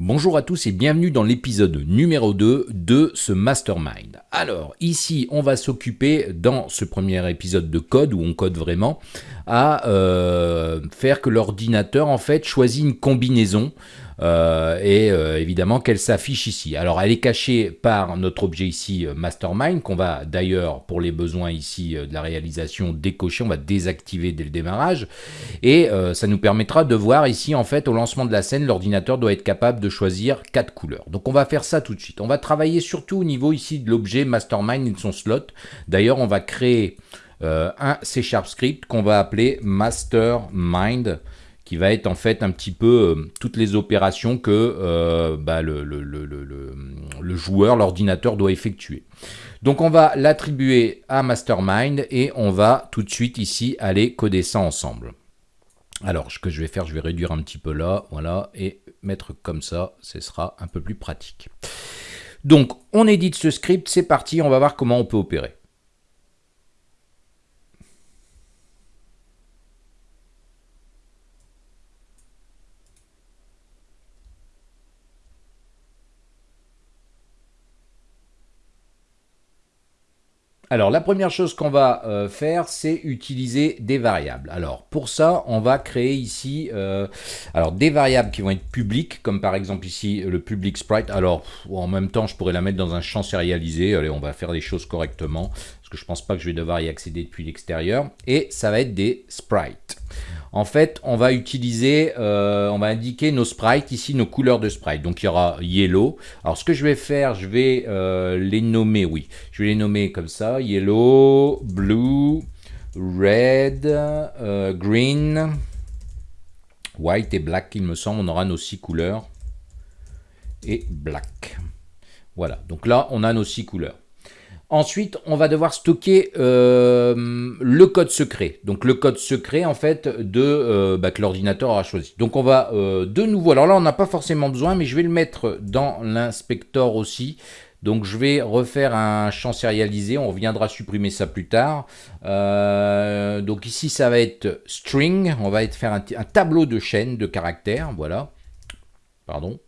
Bonjour à tous et bienvenue dans l'épisode numéro 2 de ce Mastermind. Alors ici on va s'occuper dans ce premier épisode de code où on code vraiment à euh, faire que l'ordinateur en fait choisit une combinaison et euh, évidemment qu'elle s'affiche ici. Alors elle est cachée par notre objet ici euh, mastermind qu'on va d'ailleurs pour les besoins ici de la réalisation décocher, on va désactiver dès le démarrage et ça nous permettra de voir ici en fait au lancement de la scène l'ordinateur doit être capable de choisir quatre couleurs. Donc on va faire ça tout de suite. On va travailler surtout au niveau ici de l'objet mastermind et de son slot. D'ailleurs on va créer un C Sharp script qu'on va appeler mastermind qui va être en fait un petit peu euh, toutes les opérations que euh, bah, le, le, joueur, l'ordinateur doit effectuer. Donc on va l'attribuer à Mastermind et on va tout de suite ici aller coder ça ensemble. Alors ce que je vais faire, je vais réduire un petit peu là, voilà, et mettre comme ça, ce sera un peu plus pratique. Donc on édite ce script, c'est parti, on va voir comment on peut opérer. Alors la première chose qu'on va euh, faire, c'est utiliser des variables. Alors pour ça, on va créer ici euh, alors des variables qui vont être publiques, comme par exemple ici le public sprite. Alors en même temps, je pourrais la mettre dans un champ sérialisé. Allez, on va faire les choses correctement, que je pense pas que je vais devoir y accéder depuis l'extérieur. Et ça va être des sprites en fait, on va utiliser, euh, on va indiquer nos sprites, ici nos couleurs de sprite. Donc il y aura yellow. Alors ce que je vais faire, je vais euh, les nommer, oui. Je vais les nommer comme ça, yellow, blue, red, euh, green, white et black, il me semble. On aura nos six couleurs. Et black. Voilà, donc là, on a nos six couleurs. Ensuite, on va devoir stocker euh, le code secret. Donc le code secret en fait de euh, bah, que l'ordinateur aura choisi. Donc on va euh, de nouveau, alors là on n'a pas forcément besoin, mais je vais le mettre dans l'inspecteur aussi. Donc je vais refaire un champ sérialisé, on reviendra supprimer ça plus tard. donc ici ça va être string, on va faire un, un tableau de chaîne de caractères, voilà. Pardon.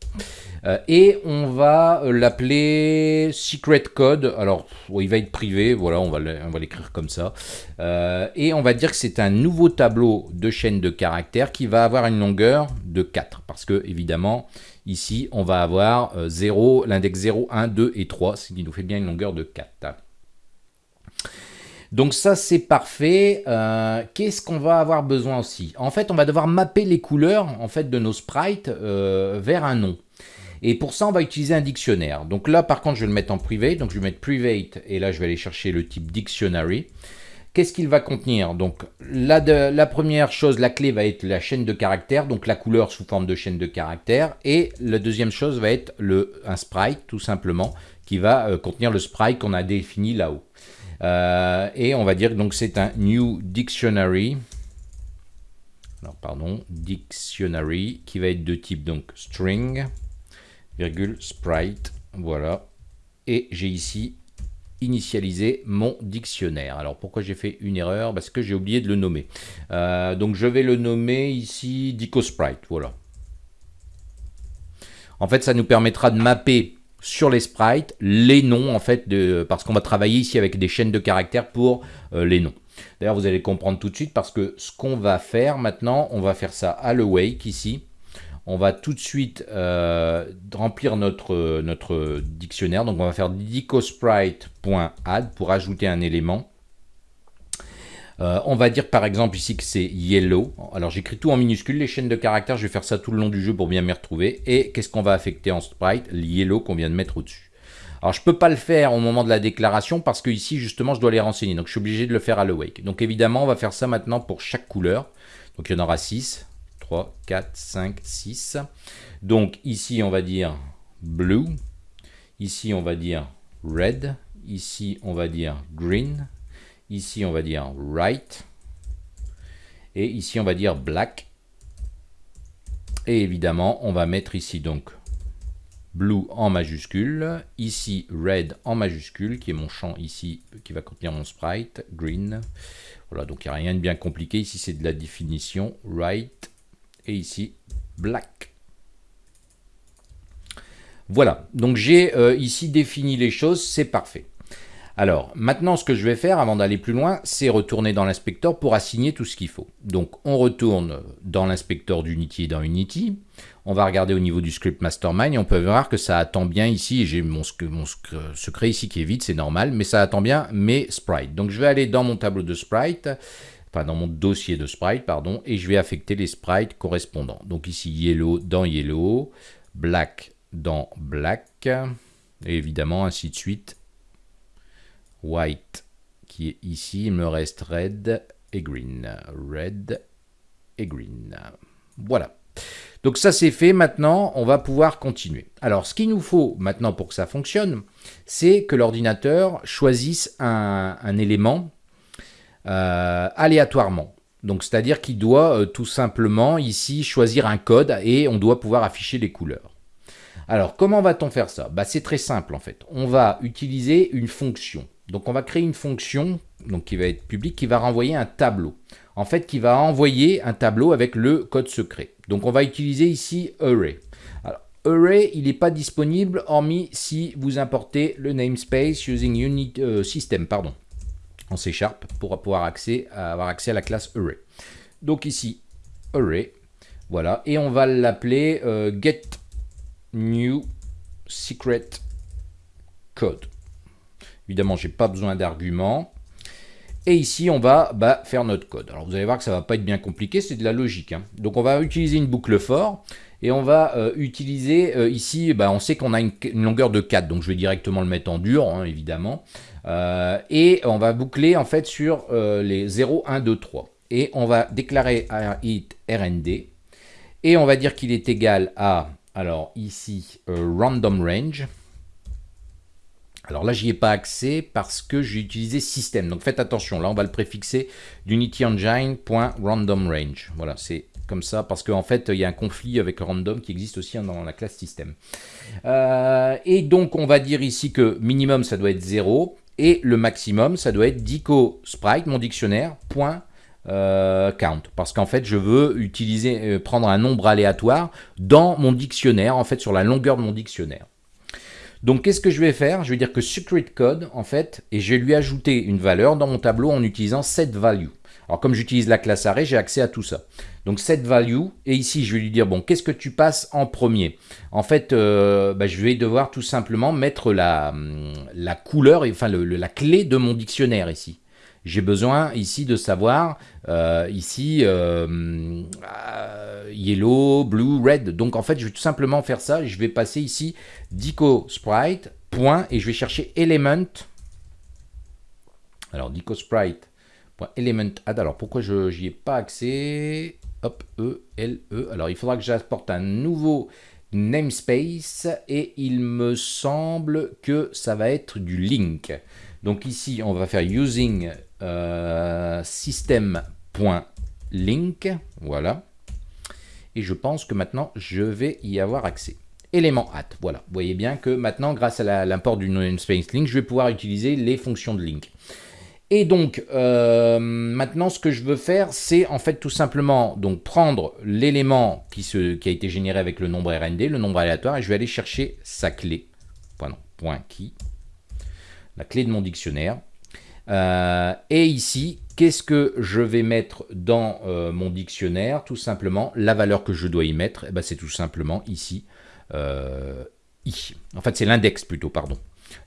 Euh, et on va euh, l'appeler secret code. Alors, il va être privé, voilà, on va l'écrire comme ça. Euh, et on va dire que c'est un nouveau tableau de chaîne de caractères qui va avoir une longueur de 4. Parce que, évidemment, ici, on va avoir 0, l'index 0, 1, 2 et 3, ce qui nous fait bien une longueur de 4. Donc ça, c'est parfait. Qu'est-ce qu'on va avoir besoin aussi? En fait, on va devoir mapper les couleurs en fait, de nos sprites vers un nom. Et pour ça, on va utiliser un dictionnaire. Donc là, par contre, je vais le mettre en private. Donc je vais mettre private et là, je vais aller chercher le type dictionary. Qu'est-ce qu'il va contenir? Donc la, la première chose, la clé va être la chaîne de caractères, donc la couleur sous forme de chaîne de caractères. Et la deuxième chose va être un sprite, tout simplement, qui va euh, contenir le sprite qu'on a défini là-haut. Euh, et on va dire donc c'est un new dictionary. Alors pardon, dictionary qui va être de type donc string sprite, voilà. Et j'ai ici initialisé mon dictionnaire. Alors pourquoi j'ai fait une erreur? Parce que j'ai oublié de le nommer. Euh, donc je vais le nommer ici DicoSprite, voilà. En fait, ça nous permettra de mapper sur les sprites les noms, en fait, de, parce qu'on va travailler ici avec des chaînes de caractères pour euh, les noms. D'ailleurs, vous allez comprendre tout de suite parce que ce qu'on va faire maintenant, on va faire ça à le wake ici on va tout de suite euh, remplir notre, dictionnaire. Donc on va faire dicosprite.add pour ajouter un élément. Euh, on va dire par exemple ici que c'est yellow. Alors j'écris tout en minuscule, les chaînes de caractères, je vais faire ça tout le long du jeu pour bien m'y retrouver. Et qu'est-ce qu'on va affecter en sprite? Le yellow qu'on vient de mettre au-dessus. Alors je ne peux pas le faire au moment de la déclaration parce que ici justement je dois les renseigner. Donc je suis obligé de le faire à l'awake. Donc évidemment on va faire ça maintenant pour chaque couleur. Donc il y en aura 6. 3, 4, 5, 6. Donc ici, on va dire blue. Ici, on va dire red. Ici, on va dire green. Ici, on va dire right. Et ici, on va dire black. Et évidemment, on va mettre ici donc blue en majuscule, ici red en majuscule, qui est mon champ ici, qui va contenir mon sprite, green. Voilà, donc il n'y a rien de bien compliqué, ici c'est de la définition, right, et ici black. Voilà, donc j'ai euh, ici défini les choses, c'est parfait. Alors, maintenant, ce que je vais faire, avant d'aller plus loin, c'est retourner dans l'inspecteur pour assigner tout ce qu'il faut. Donc, on retourne dans l'inspecteur d'Unity et dans Unity. On va regarder au niveau du script mastermind et on peut voir que ça attend bien ici. J'ai mon, mon, secret ici qui est vide, c'est normal, mais ça attend bien mes sprites. Donc, je vais aller dans mon tableau de sprite, enfin dans mon dossier de sprite, pardon, et je vais affecter les sprites correspondants. Donc ici, yellow dans yellow, black dans black, et évidemment ainsi de suite white qui est ici, il me reste red et green. Red et green. Voilà. Donc ça c'est fait, maintenant on va pouvoir continuer. Alors ce qu'il nous faut maintenant pour que ça fonctionne, c'est que l'ordinateur choisisse un, élément euh, aléatoirement. Donc c'est-à-dire qu'il doit euh, tout simplement ici choisir un code et on doit pouvoir afficher les couleurs. Alors comment va-t-on faire ça? Bah, C'est très simple en fait. On va utiliser une fonction. Donc on va créer une fonction donc qui va être publique, qui va renvoyer un tableau. En fait, qui va envoyer un tableau avec le code secret. Donc on va utiliser ici array. Alors, array, il n'est pas disponible hormis si vous importez le namespace using unit euh, system, pardon, en C pour pouvoir accès, avoir accès à la classe array. Donc ici, array, voilà, et on va l'appeler euh, get new secret code. Évidemment, je n'ai pas besoin d'arguments. Et ici, on va bah, faire notre code. Alors, vous allez voir que ça ne va pas être bien compliqué, c'est de la logique. Hein. Donc, on va utiliser une boucle for. Et on va euh, utiliser euh, ici, bah, on sait qu'on a une, longueur de 4. Donc, je vais directement le mettre en dur, hein, évidemment. Euh, et on va boucler, en fait, sur les 0, 1, 2, 3. Et on va déclarer un it rnd. Et on va dire qu'il est égal à, alors ici, random range. Alors là, j'y ai pas accès parce que j'ai utilisé système. Donc faites attention, là on va le préfixer unityengine.randomRange. Voilà, c'est comme ça parce qu'en fait, il y a un conflit avec random qui existe aussi dans la classe système. Euh, et donc, on va dire ici que minimum, ça doit être 0 et le maximum, ça doit être dico sprite, mon dictionnaire, point, euh, count parce qu'en fait je veux utiliser euh, prendre un nombre aléatoire dans mon dictionnaire en fait sur la longueur de mon dictionnaire donc, qu'est-ce que je vais faire? Je vais dire que secret code, en fait, et je vais lui ajouter une valeur dans mon tableau en utilisant set value. Alors, comme j'utilise la classe array, j'ai accès à tout ça. Donc, set value, et ici, je vais lui dire, bon, qu'est-ce que tu passes en premier? En fait, euh, bah, je vais devoir tout simplement mettre la, la couleur, enfin, la clé de mon dictionnaire ici j'ai besoin ici de savoir, euh, ici, euh, euh, yellow, blue, red. Donc en fait, je vais tout simplement faire ça. Je vais passer ici dico sprite, point, et je vais chercher element. Alors dico sprite, element add. Alors pourquoi je n'y ai pas accès? Hop, E, L, E. Alors il faudra que j'apporte un nouveau namespace et il me semble que ça va être du link. Donc ici, on va faire using euh, system.link, voilà. Et je pense que maintenant, je vais y avoir accès. Élément at, voilà. Vous voyez bien que maintenant, grâce à l'import du namespace link, je vais pouvoir utiliser les fonctions de link. Et donc, euh, maintenant, ce que je veux faire, c'est en fait tout simplement donc prendre l'élément qui, qui, a été généré avec le nombre RND, le nombre aléatoire, et je vais aller chercher sa clé, point, key, la clé de mon dictionnaire. Euh, et ici, qu'est-ce que je vais mettre dans euh, mon dictionnaire? Tout simplement, la valeur que je dois y mettre, eh ben, c'est tout simplement ici, i. En fait, c'est l'index plutôt, pardon.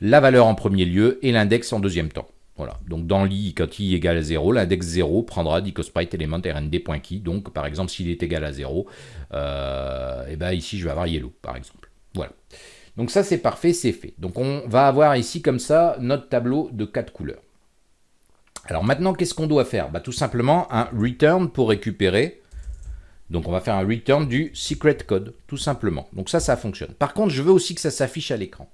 La valeur en premier lieu et l'index en deuxième temps. Voilà, donc dans l'i, quand i égale à 0, l'index 0 prendra dicosprite element rnd.key. Donc, par exemple, s'il est égal à 0, et eh ben ici, je vais avoir yellow, par exemple. Voilà. Donc ça, c'est parfait, c'est fait. Donc on va avoir ici, comme ça, notre tableau de quatre couleurs. Alors maintenant, qu'est-ce qu'on doit faire? Bah, Tout simplement un return pour récupérer. Donc on va faire un return du secret code, tout simplement. Donc ça, ça fonctionne. Par contre, je veux aussi que ça s'affiche à l'écran.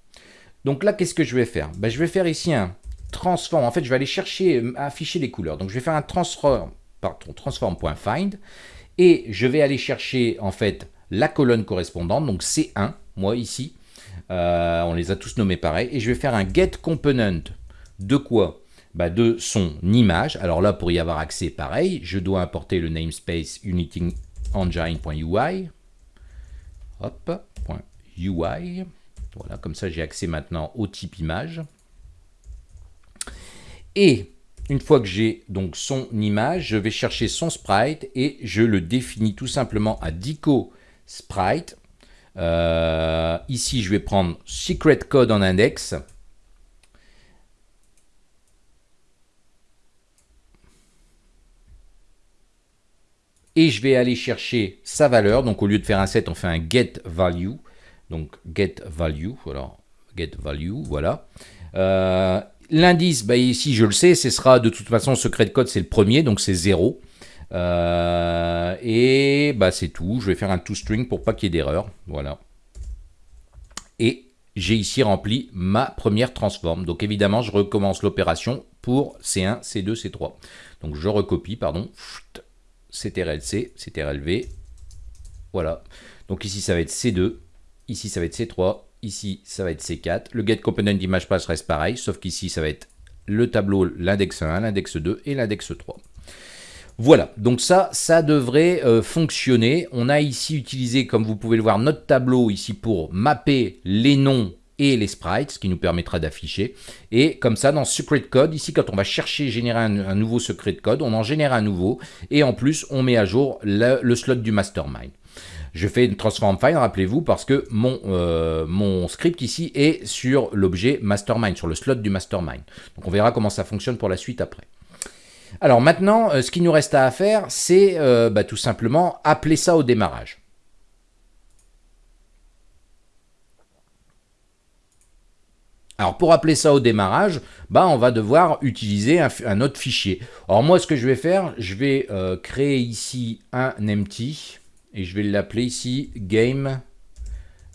Donc là, qu'est-ce que je vais faire? Bah, Je vais faire ici un transform. En fait, je vais aller chercher, euh, afficher les couleurs. Donc je vais faire un transform, pardon, transform.find. Et je vais aller chercher, en fait, la colonne correspondante, donc C1, moi ici. Euh, on les a tous nommés pareil. Et je vais faire un get component de quoi? Bah, de son image. Alors là, pour y avoir accès, pareil, je dois importer le namespace unityengine.ui. Hop, .ui. Voilà, comme ça j'ai accès maintenant au type image. Et une fois que j'ai donc son image, je vais chercher son sprite et je le définis tout simplement à dico sprite. Euh, ici, je vais prendre secret code en index. Et je vais aller chercher sa valeur. Donc, au lieu de faire un set, on fait un get value. Donc, get value. Voilà. Get value. Voilà. Euh, L'indice, bah, ici je le sais, ce sera de toute façon secret de code, c'est le premier, donc c'est 0. Euh, et bah, c'est tout. Je vais faire un toString pour pas qu'il y ait d'erreur. Voilà. Et j'ai ici rempli ma première transform. Donc évidemment, je recommence l'opération pour C1, C2, C3. Donc je recopie, pardon, CTRL-C, CTRL-V. Voilà. Donc ici, ça va être C2. Ici, ça va être C3. Ici, ça va être C4. Le get component image pass reste pareil, sauf qu'ici, ça va être le tableau, l'index 1, l'index 2 et l'index 3. Voilà, donc ça, ça devrait euh, fonctionner. On a ici utilisé, comme vous pouvez le voir, notre tableau ici pour mapper les noms et les sprites, ce qui nous permettra d'afficher. Et comme ça, dans Secret Code, ici, quand on va chercher générer un, nouveau secret code, on en génère un nouveau. Et en plus, on met à jour le slot du mastermind. Je fais une transform file, rappelez-vous, parce que mon, euh, mon script ici est sur l'objet mastermind, sur le slot du mastermind. Donc on verra comment ça fonctionne pour la suite après. Alors maintenant, euh, ce qui nous reste à faire, c'est euh, bah, tout simplement appeler ça au démarrage. Alors pour appeler ça au démarrage, bah on va devoir utiliser un, autre fichier. Alors moi ce que je vais faire, je vais créer ici un empty et je vais l'appeler ici Game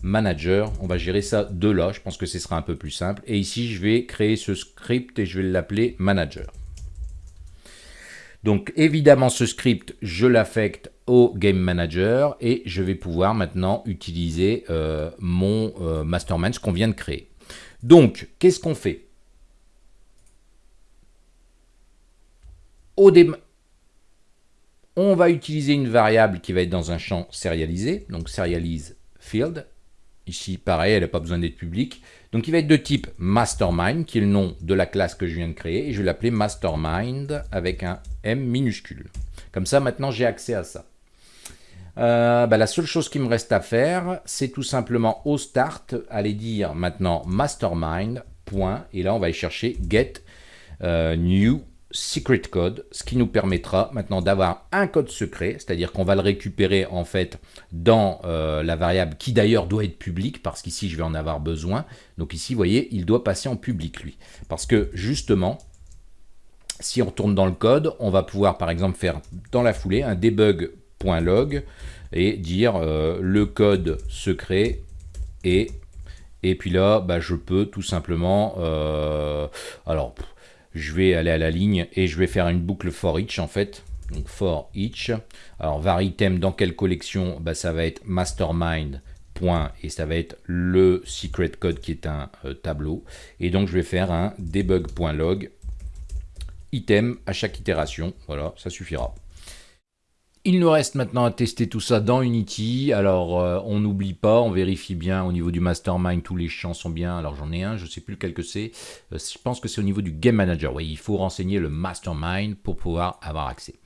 Manager. On va gérer ça de là, je pense que ce sera un peu plus simple. Et ici, je vais créer ce script et je vais l'appeler Manager. Donc évidemment, ce script, je l'affecte au Game Manager et je vais pouvoir maintenant utiliser euh, mon euh, mastermind, ce qu'on vient de créer. Donc, qu'est-ce qu'on fait? Au, on va utiliser une variable qui va être dans un champ serialisé, donc serialize field. Ici, pareil, elle n'a pas besoin d'être publique. Donc, il va être de type mastermind, qui est le nom de la classe que je viens de créer. Et je vais l'appeler mastermind avec un M minuscule. Comme ça, maintenant, j'ai accès à ça. Euh, bah, la seule chose qui me reste à faire, c'est tout simplement au start, aller dire maintenant mastermind, et là on va aller chercher get euh, new secret code, ce qui nous permettra maintenant d'avoir un code secret, c'est-à-dire qu'on va le récupérer en fait dans euh, la variable qui d'ailleurs doit être publique, parce qu'ici je vais en avoir besoin. Donc ici, vous voyez, il doit passer en public lui. Parce que justement, si on retourne dans le code, on va pouvoir par exemple faire dans la foulée un debug.log et dire euh, le code secret et et puis là, bah, je peux tout simplement, euh, alors je vais aller à la ligne et je vais faire une boucle for each en fait. Donc for each. Alors var item dans quelle collection? Bah, Ça va être mastermind. Et ça va être le secret code qui est un euh, tableau. Et donc je vais faire un debug.log item à chaque itération. Voilà, ça suffira. Il nous reste maintenant à tester tout ça dans Unity. Alors, euh, on n'oublie pas, on vérifie bien au niveau du mastermind, tous les champs sont bien. Alors, j'en ai un, je ne sais plus lequel que c'est. Euh, je pense que c'est au niveau du game manager. Oui, il faut renseigner le mastermind pour pouvoir avoir accès.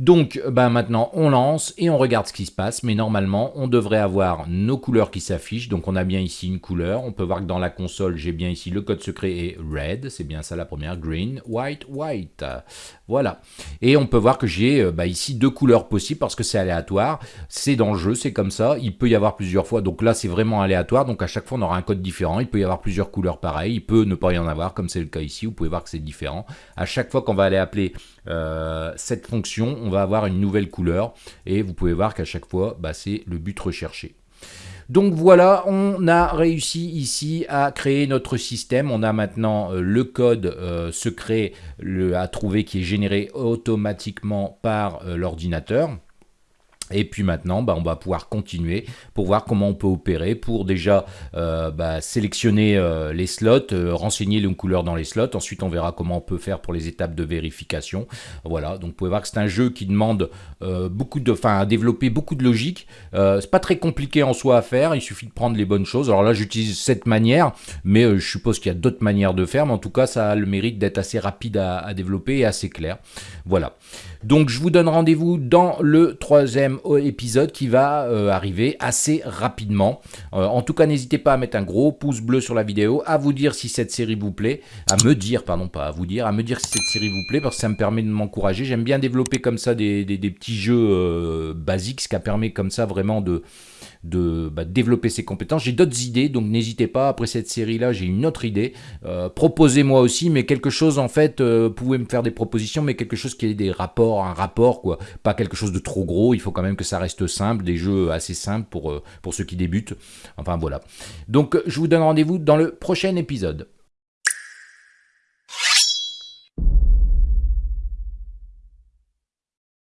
Donc ben maintenant on lance et on regarde ce qui se passe, mais normalement on devrait avoir nos couleurs qui s'affichent, donc on a bien ici une couleur, on peut voir que dans la console j'ai bien ici le code secret est red, c'est bien ça la première, green, white, white, voilà. Et on peut voir que j'ai euh, bah, ici deux couleurs possibles parce que c'est aléatoire, c'est dans le jeu, c'est comme ça, il peut y avoir plusieurs fois, donc là c'est vraiment aléatoire, donc à chaque fois on aura un code différent, il peut y avoir plusieurs couleurs pareilles, il peut ne pas y en avoir comme c'est le cas ici, vous pouvez voir que c'est différent. À chaque fois qu'on va aller appeler euh, cette fonction, on va avoir une nouvelle couleur et vous pouvez voir qu'à chaque fois, bah, c'est le but recherché. Donc voilà, on a réussi ici à créer notre système. On a maintenant euh, le code euh, secret à trouver qui est généré automatiquement par l'ordinateur. Et puis maintenant, bah, on va pouvoir continuer pour voir comment on peut opérer, pour déjà euh, bah, sélectionner euh, les slots, euh, renseigner les couleurs dans les slots. Ensuite, on verra comment on peut faire pour les étapes de vérification. Voilà, donc vous pouvez voir que c'est un jeu qui demande beaucoup de, enfin, à développer beaucoup de logique. c'est pas très compliqué en soi à faire, il suffit de prendre les bonnes choses. Alors là, j'utilise cette manière, mais je suppose qu'il y a d'autres manières de faire. Mais en tout cas, ça a le mérite d'être assez rapide à développer et assez clair. Voilà. Donc je vous donne rendez-vous dans le troisième épisode qui va euh, arriver assez rapidement. Euh, en tout cas, n'hésitez pas à mettre un gros pouce bleu sur la vidéo, à vous dire si cette série vous plaît, à me dire, pardon, pas à vous dire, à me dire si cette série vous plaît, parce que ça me permet de m'encourager. J'aime bien développer comme ça des, petits jeux euh, basiques, ce qui permet comme ça vraiment de de bah, développer ses compétences. J'ai d'autres idées, donc n'hésitez pas. Après cette série-là, j'ai une autre idée. Euh, proposez-moi aussi, mais quelque chose en fait, euh, vous pouvez me faire des propositions, mais quelque chose qui ait des rapports, un rapport, quoi. Pas quelque chose de trop gros. Il faut quand même que ça reste simple, des jeux assez simples pour, euh, pour ceux qui débutent. Enfin voilà. Donc je vous donne rendez-vous dans le prochain épisode.